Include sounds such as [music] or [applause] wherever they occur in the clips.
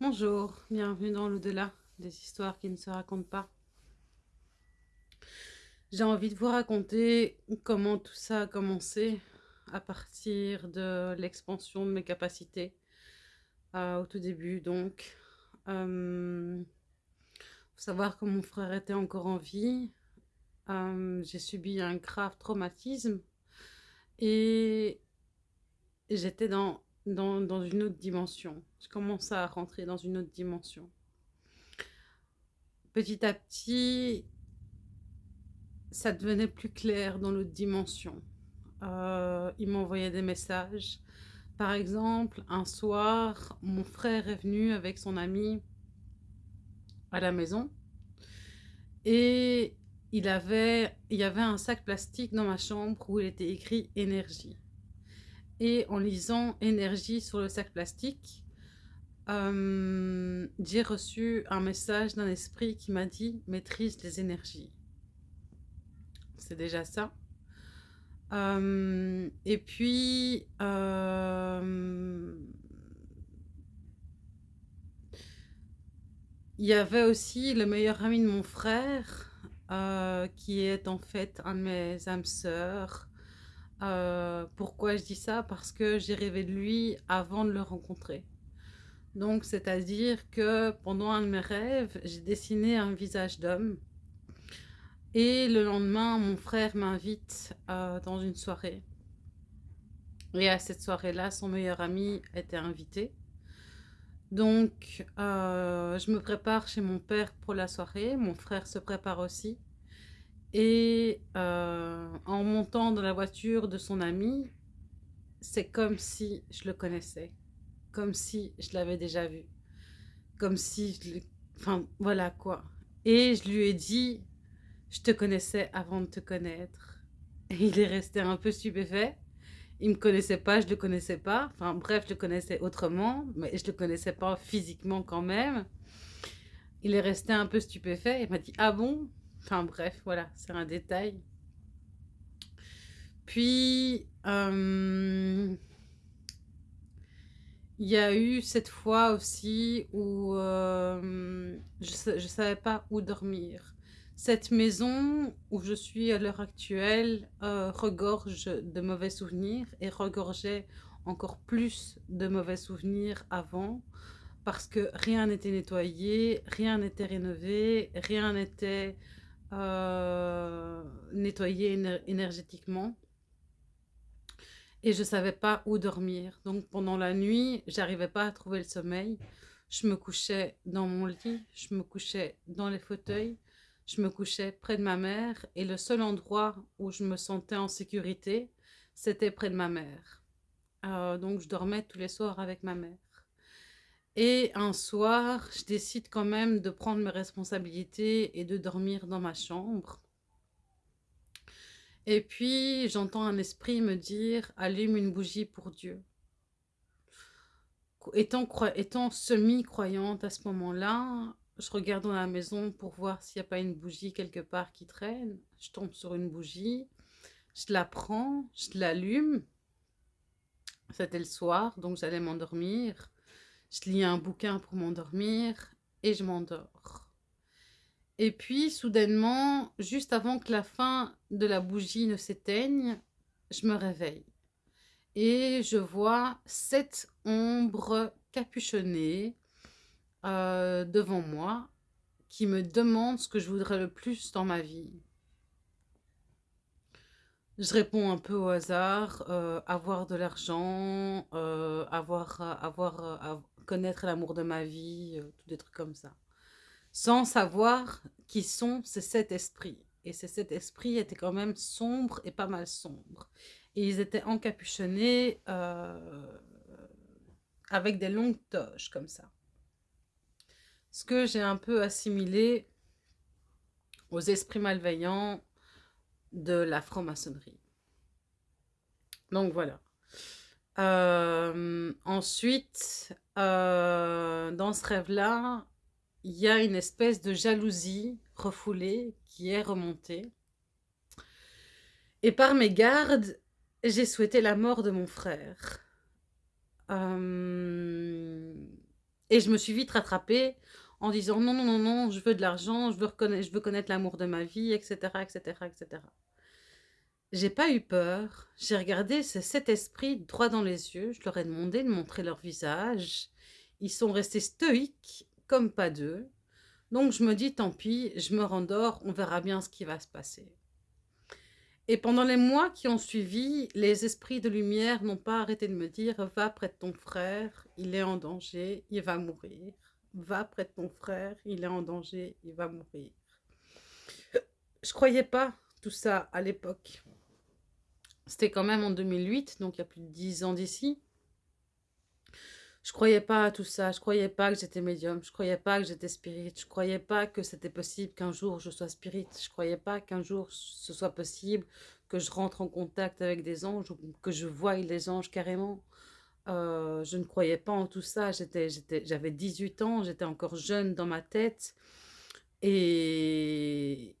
Bonjour, bienvenue dans l'au-delà des histoires qui ne se racontent pas. J'ai envie de vous raconter comment tout ça a commencé à partir de l'expansion de mes capacités euh, au tout début. Donc, euh, savoir que mon frère était encore en vie. Euh, j'ai subi un grave traumatisme et j'étais dans dans, une autre dimension. Je commençais à rentrer dans une autre dimension. Petit à petit, ça devenait plus clair dans l'autre dimension. Euh, il m'envoyait des messages. Par exemple, un soir, mon frère est venu avec son ami à la maison et il, avait, il y avait un sac plastique dans ma chambre où il était écrit énergie et en lisant énergie sur le sac plastique, euh, j'ai reçu un message d'un esprit qui m'a dit maîtrise les énergies. C'est déjà ça. Euh, et puis, euh, il y avait aussi le meilleur ami de mon frère, qui est en fait un de mes âmes sœurs, euh, pourquoi je dis ça? Parce que j'ai rêvé de lui avant de le rencontrer. Donc, c'est-à-dire que pendant un de mes rêves, j'ai dessiné un visage d'homme. Et le lendemain, mon frère m'invite euh, dans une soirée. Et à cette soirée-là, son meilleur ami était invité. Donc, euh, je me prépare chez mon père pour la soirée. Mon frère se prépare aussi. Et euh, en montant dans la voiture de son ami, c'est comme si je le connaissais, comme si je l'avais déjà vu, comme si je Enfin, voilà quoi. Et je lui ai dit, je te connaissais avant de te connaître. Et il est resté un peu stupéfait. Il me connaissait pas, je le connaissais pas. Enfin bref, je le connaissais autrement, mais je le connaissais pas physiquement quand même. Il est resté un peu stupéfait. Il m'a dit, ah bon? Enfin bref, voilà, c'est un détail. Puis, euh, il y a eu cette fois aussi où euh, je ne savais pas où dormir. Cette maison où je suis à l'heure actuelle euh, regorge de mauvais souvenirs et regorgeait encore plus de mauvais souvenirs avant parce que rien n'était nettoyé, rien n'était rénové, rien n'était euh, nettoyer énergétiquement. Et je savais pas où dormir. Donc pendant la nuit, j'arrivais pas à trouver le sommeil. Je me couchais dans mon lit, je me couchais dans les fauteuils, je me couchais près de ma mère. Et le seul endroit où je me sentais en sécurité, c'était près de ma mère. Euh, donc je dormais tous les soirs avec ma mère. Et un soir, je décide quand même de prendre mes responsabilités et de dormir dans ma chambre. Et puis, j'entends un esprit me dire « Allume une bougie pour Dieu ». Étant, semi-croyante à ce moment-là, je regarde dans la maison pour voir s'il n'y a pas une bougie quelque part qui traîne. Je tombe sur une bougie, je la prends, je l'allume. C'était le soir, donc j'allais m'endormir. Je lis un bouquin pour m'endormir et je m'endors. Et puis, soudainement, juste avant que la fin de la bougie ne s'éteigne, je me réveille. Et je vois sept ombres capuchonnées euh, devant moi qui me demandent ce que je voudrais le plus dans ma vie. Je réponds un peu au hasard, euh, avoir de l'argent, euh, avoir, avoir, connaître l'amour de ma vie, euh, tout des trucs comme ça. Sans savoir qui sont ces sept esprits. Et ces sept esprits étaient quand même sombres et pas mal sombres. Et ils étaient encapuchonnés euh, avec des longues toches comme ça. Ce que j'ai un peu assimilé aux esprits malveillants de la franc-maçonnerie. Donc voilà. Euh, ensuite, euh, dans ce rêve-là, il y a une espèce de jalousie refoulée qui est remontée. Et par mes gardes, j'ai souhaité la mort de mon frère. Euh, Et je me suis vite rattrapée en disant: «Non, non, non, non, je veux de l'argent, je veux je veux connaître l'amour de ma vie» et cetera et cetera et cetera. J'ai pas eu peur, j'ai regardé ces 7 esprits droit dans les yeux, je leur ai demandé de montrer leur visage. Ils sont restés stoïques comme pas deux. Donc je me dis: «Tant pis, je me rendors, on verra bien ce qui va se passer». Et pendant les mois qui ont suivi, les esprits de lumière n'ont pas arrêté de me dire: «Va près de ton frère, il est en danger, il va mourir. Va près de ton frère, il est en danger, il va mourir». Je croyais pas tout ça à l'époque. C'était quand même en 2008, donc il y a plus de 10 ans d'ici. Je croyais pas à tout ça, je croyais pas que j'étais médium, je croyais pas que j'étais spirit, je croyais pas que c'était possible qu'un jour je sois spirit, je croyais pas qu'un jour ce soit possible que je rentre en contact avec des anges ou que je voie les anges carrément. Euh, je ne croyais pas en tout ça, j'avais 18 ans, j'étais encore jeune dans ma tête et,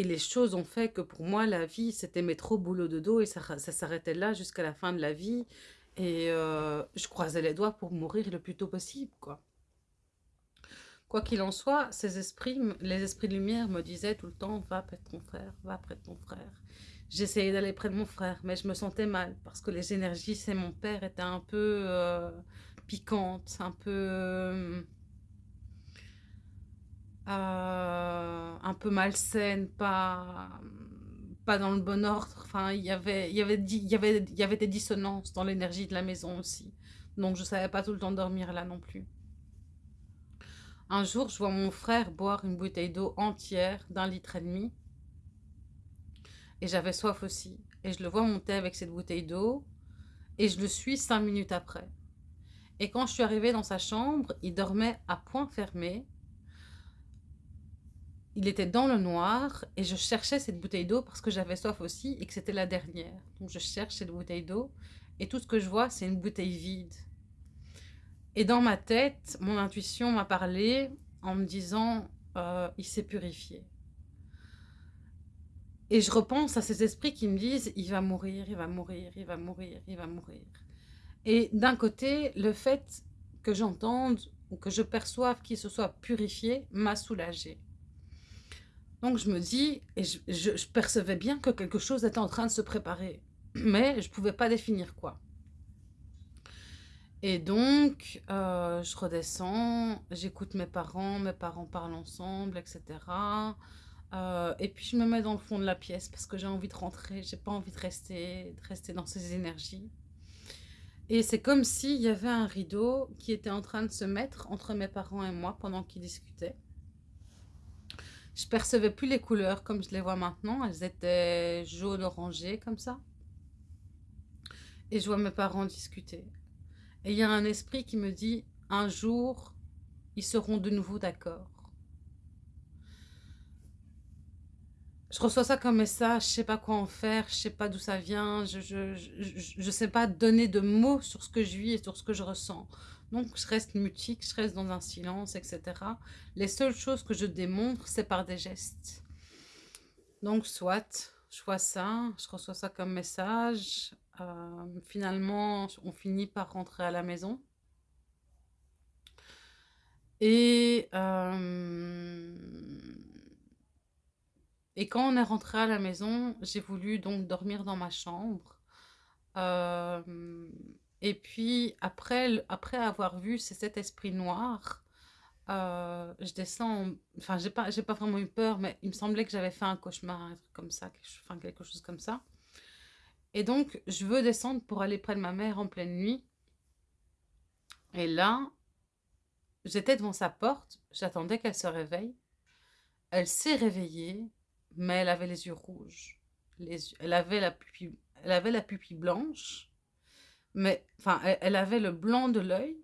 et les choses ont fait que pour moi, la vie, c'était au boulot de dos et ça, ça s'arrêtait là jusqu'à la fin de la vie. Et euh, je croisais les doigts pour mourir le plus tôt possible, quoi. Quoi qu'il en soit, ces esprits, les esprits de lumière me disaient tout le temps « Va près de ton frère, va près de ton frère ». J'essayais d'aller près de mon frère, mais je me sentais mal parce que les énergies, c'est mon père, étaient un peu euh, piquantes, un peu... Euh, un peu malsaines, pas pas dans le bon ordre. Enfin, il y avait, il y avait, y avait, y avait des dissonances dans l'énergie de la maison aussi. Donc, je savais pas tout le temps dormir là non plus. Un jour, je vois mon frère boire une bouteille d'eau entière d'un litre et demi. Et j'avais soif aussi. Et je le vois monter avec cette bouteille d'eau. Et je le suis cinq minutes après. Et quand je suis arrivée dans sa chambre, il dormait à point fermé il était dans le noir et je cherchais cette bouteille d'eau parce que j'avais soif aussi et que c'était la dernière. Donc je cherche cette bouteille d'eau et tout ce que je vois, c'est une bouteille vide. Et dans ma tête, mon intuition m'a parlé en me disant euh, il s'est purifié. Et je repense à ces esprits qui me disent il va mourir, il va mourir, il va mourir, il va mourir. Et d'un côté, le fait que j'entende ou que je perçoive qu'il se soit purifié m'a soulagée. Donc je me dis, et je, percevais bien que quelque chose était en train de se préparer, mais je ne pouvais pas définir quoi. Et donc, euh, je redescends, j'écoute mes parents, mes parents parlent ensemble, etc. Euh, et puis je me mets dans le fond de la pièce parce que j'ai envie de rentrer, j'ai pas envie de rester, de rester dans ces énergies. Et c'est comme s'il y avait un rideau qui était en train de se mettre entre mes parents et moi pendant qu'ils discutaient. Je percevais plus les couleurs comme je les vois maintenant. Elles étaient jaune orangées comme ça. Et je vois mes parents discuter. Et il y a un esprit qui me dit, un jour, ils seront de nouveau d'accord. Je reçois ça comme message, je sais pas quoi en faire, je sais pas d'où ça vient, je, je, je, sais pas donner de mots sur ce que je vis et sur ce que je ressens. Donc, je reste mutique, je reste dans un silence, etc. Les seules choses que je démontre, c'est par des gestes. Donc, soit, je vois ça, je reçois ça comme message. Euh, finalement, on finit par rentrer à la maison. Et, euh, et quand on est rentré à la maison, j'ai voulu donc dormir dans ma chambre. Euh, et puis, après, après avoir vu ces sept esprits noirs, euh, je descends, enfin, j'ai pas, pas vraiment eu peur, mais il me semblait que j'avais fait un cauchemar, un truc comme ça, enfin, quelque chose comme ça. Et donc, je veux descendre pour aller près de ma mère en pleine nuit. Et là, j'étais devant sa porte, j'attendais qu'elle se réveille. Elle s'est réveillée, mais elle avait les yeux rouges. Les, elle, avait la pupille, elle avait la pupille blanche mais, enfin, elle, avait le blanc de l'œil,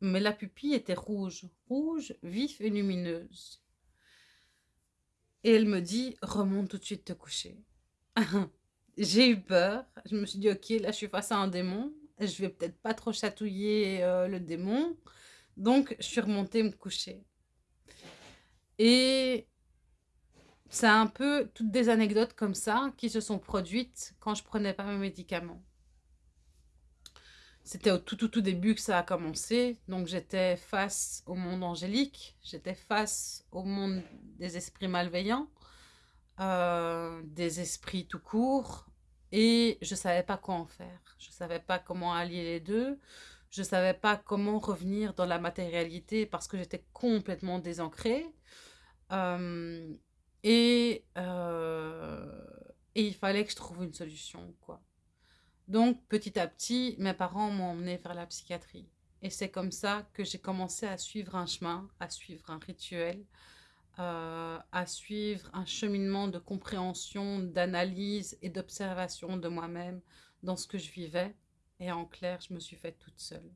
mais la pupille était rouge, rouge, vif et lumineuse. Et elle me dit, remonte tout de suite te coucher. [laughs] J'ai eu peur, je me suis dit, ok, là je suis face à un démon, je vais peut-être pas trop chatouiller euh, le démon, donc je suis remontée me coucher. Et c'est un peu toutes des anecdotes comme ça qui se sont produites quand je prenais pas mes médicaments. C'était au tout, tout, tout début que ça a commencé. Donc, j'étais face au monde angélique, j'étais face au monde des esprits malveillants, euh, des esprits tout court, et je savais pas quoi en faire. Je savais pas comment allier les deux. Je savais pas comment revenir dans la matérialité parce que j'étais complètement désancrée. Euh, et, euh, et il fallait que je trouve une solution, quoi. Donc, petit à petit, mes parents m'ont emmené vers la psychiatrie. Et c'est comme ça que j'ai commencé à suivre un chemin, à suivre un rituel, euh, à suivre un cheminement de compréhension, d'analyse et d'observation de moi-même dans ce que je vivais. Et en clair, je me suis faite toute seule.